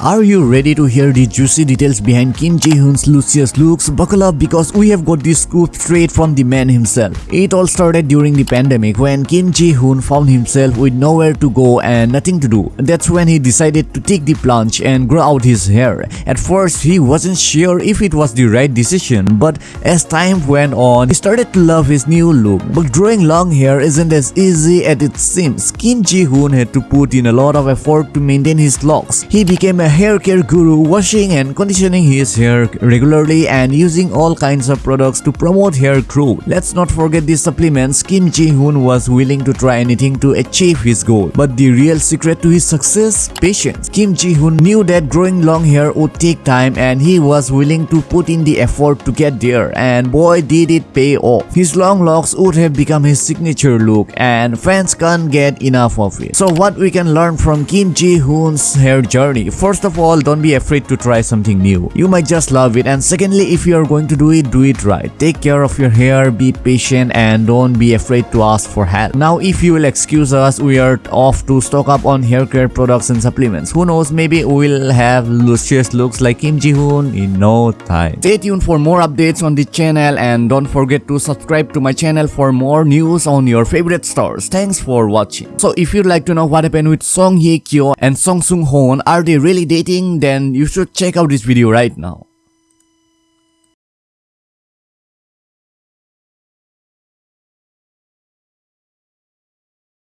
Are you ready to hear the juicy details behind Kim Ji-hoon's luscious looks? Buckle up because we have got this scoop straight from the man himself. It all started during the pandemic when Kim Ji-hoon found himself with nowhere to go and nothing to do. That's when he decided to take the plunge and grow out his hair. At first, he wasn't sure if it was the right decision, but as time went on, he started to love his new look. But growing long hair isn't as easy as it seems. Kim Ji-hoon had to put in a lot of effort to maintain his locks. He became a hair care guru, washing and conditioning his hair regularly and using all kinds of products to promote hair growth. Let's not forget the supplements. Kim Ji-hoon was willing to try anything to achieve his goal. But the real secret to his success? Patience. Kim Ji-hoon knew that growing long hair would take time and he was willing to put in the effort to get there and boy did it pay off. His long locks would have become his signature look and fans can't get enough of it. So what we can learn from Kim Ji-hoon's hair journey? First of all, don't be afraid to try something new. You might just love it and secondly, if you are going to do it, do it right. Take care of your hair, be patient and don't be afraid to ask for help. Now if you will excuse us, we are off to stock up on hair care products and supplements. Who knows, maybe we'll have luscious looks like Kim Ji-hoon in no time. Stay tuned for more updates on the channel and don't forget to subscribe to my channel for more news on your favorite stars. Thanks for watching. So if you'd like to know what happened with Song Hye Kyo and Song Sung Hoon, are they really dating? Then you should check out this video right now.